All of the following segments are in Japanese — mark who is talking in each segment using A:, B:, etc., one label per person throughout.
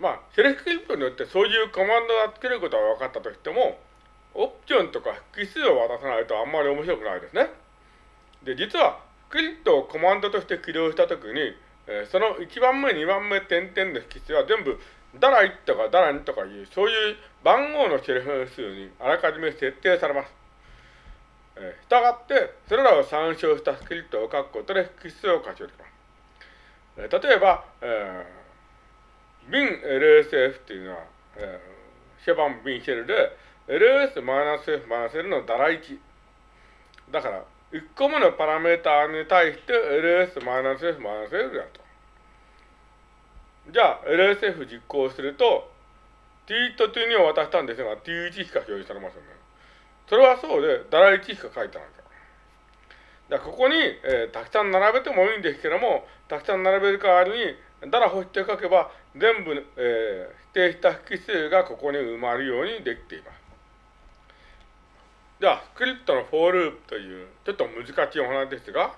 A: まあ、シェルスクリプによってそういうコマンドがつけることは分かったとしても、オプションとか複数を渡さないとあんまり面白くないですね。で、実は、スクリプトをコマンドとして起動したときに、えー、その1番目、2番目、点々の引数は全部、ダラ1とかダラ2とかいう、そういう番号のシェルフ数にあらかじめ設定されます。えー、したがって、それらを参照したスクリプトを書くことで引数を活用できます。えー、例えば、えー、bin LSF っていうのは、えー、シェバンビンシェルで、ls-f-l のダラ1。だから、1個目のパラメーターに対して ls-f-l だと。じゃあ、LSF 実行すると、t と t2 を渡したんですが、t1 しか表示されませんね。それはそうで、ダラ1しか書いてないから。だからここに、えー、たくさん並べてもいいんですけども、たくさん並べる代わりに、ダラ欲して書けば、全部、えー、指定した引数がここに埋まるようにできています。では、スクリプトのフォーループという、ちょっと難しいお話ですが、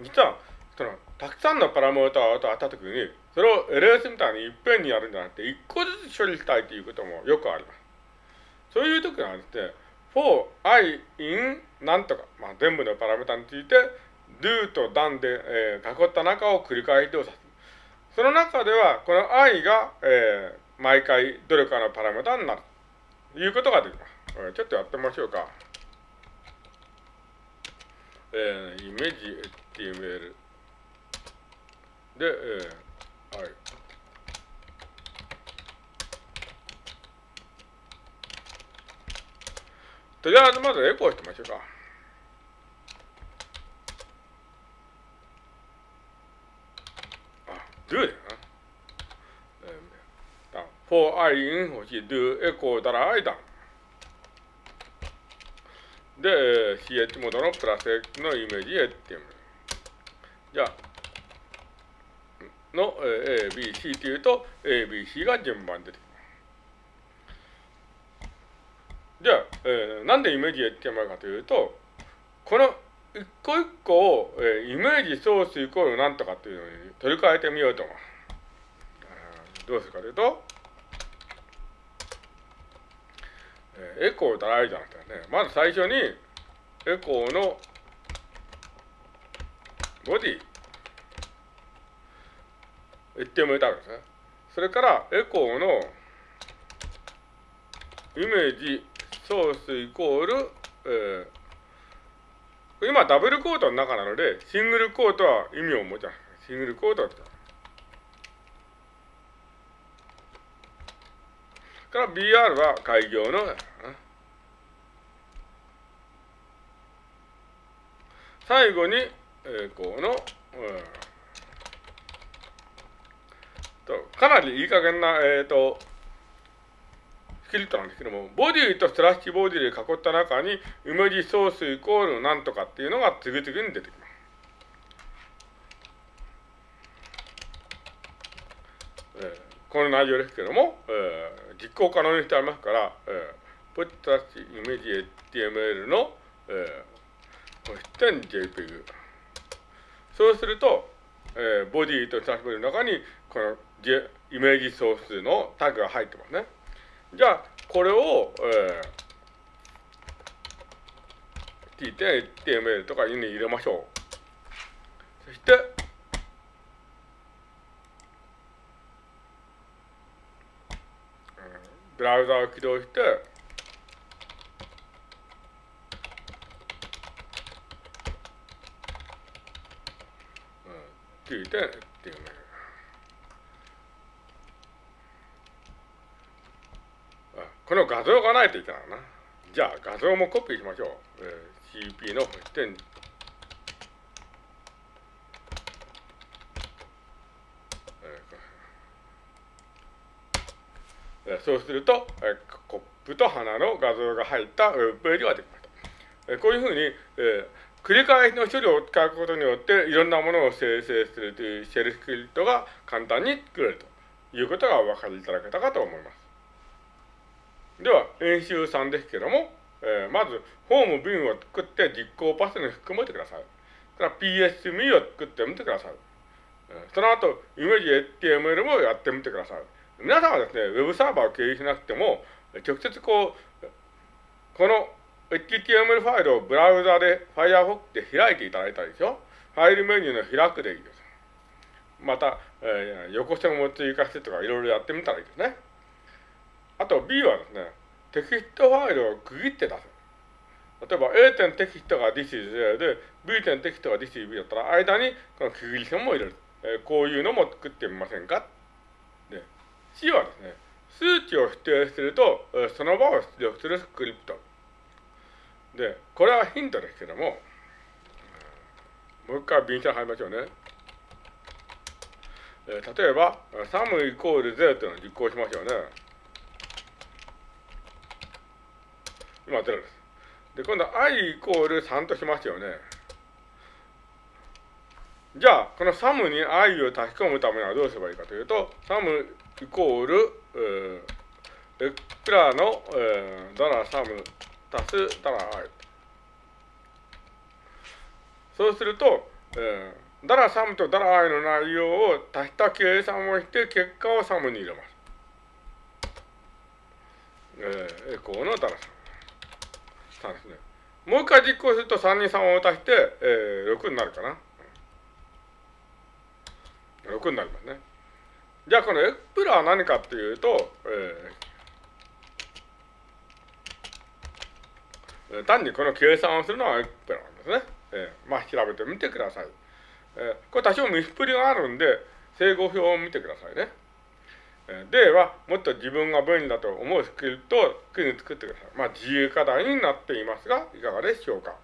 A: 実は、その、たくさんのパラメーターを与えたときに、それを LS みたいにいっぺんにやるんじゃなくて、一個ずつ処理したいということもよくあります。そういうときはですね、for i in なんとか、まあ、全部のパラメータについて、do と done で、えー、囲った中を繰り返し動作す。その中では、この i が、えー、毎回どれかのパラメータになる。いうことができます。ちょっとやってみましょうか。えー、イメージ HTML で、えー、はい。とりあえずまずエコーしてみましょうか。あ、do だよな。for i in 欲しい do エコーだら i だ。で、ch モードのプラス x のイメージへっていう。じゃあ、の A、B、C というと A、B、C が順番出てきます。じゃあ、えー、なんでイメージへっていうかというと、この一個一個を、えー、イメージソースイコールなんとかっていうのに取り替えてみようと思う。どうするかというと、エコーだらいじゃなくてね、まず最初に、エコーのボディ、言ってもいたわけですね。それから、エコーのイメージソースイコール、えー、今ダブルコートの中なので、シングルコートは意味を持ちます。シングルコートはから BR は開業の、最後に、えー、この、うん、とかなりいい加減な、えっ、ー、と、スキルトなんですけども、ボディとスラッシュボディで囲った中に、イメージソースイコールなんとかっていうのが次々に出てきます。えー、この内容ですけども、えー実行可能にしてありますから、えー、ポッタッチイメージ HTML の、えー、点 JPEG。そうすると、えー、ボディとタグの中に、この、J、イメージソースのタグが入ってますね。じゃあ、これを、えー、t.html とかに入れましょう。そして、ブラウザを起動して、うん、聞いてっていうね。この画像がないといけないな。じゃあ画像もコピーしましょう。えー、CP の点そうすると、えコップと花の画像が入ったウェブページができました。えこういうふうに、え繰り返しの処理を使うことによって、いろんなものを生成するというシェルスクリプトが簡単に作れるということがお分かりいただけたかと思います。では、演習3ですけども、えー、まず、ホームビンを作って実行パスに含めてください。から PSME を作ってみてください。その後、イメージ HTML もやってみてください。皆さんはですね、ウェブサーバーを経由しなくても、直接こう、この HTML ファイルをブラウザで Firefox で開いていただいたでしょ。ファイルメニューの開くでいいです。また、えー、横線を追加してとかいろいろやってみたらいいですね。あと B はですね、テキストファイルを区切って出す。例えば A 点テキストが This is A で B 点テキストが This is B だったら間にこの区切り線も入れる。えー、こういうのも作ってみませんか？で C はですね、数値を指定すると、えー、その場を出力するスクリプト。で、これはヒントですけども、もう一回便車入りましょうね。えー、例えば、サムイコール0というのを実行しましょうね。今0です。で、今度は i イコール3としますよね。じゃあ、このサムに i を足し込むためにはどうすればいいかというと、 sum イコール、えー、クラの、えー、ダラ sum 足すダラ i。そうすると、えー、ダラ sum とダラ i の内容を足した計算をして、結果を sum に入れます。えー、エコーのダラ sum。3ですね。もう一回実行すると3に3を足して、えー、6になるかな。6になりますね。じゃあこのエプラは何かっていうと、えー、単にこの計算をするのはエプラなんですね。えー、まあ調べてみてください。えー、これ多少見スプりがあるんで、整合表を見てくださいね。え、では、もっと自分が便利だと思うスクリプトをすぐに作ってください。まあ自由課題になっていますが、いかがでしょうか？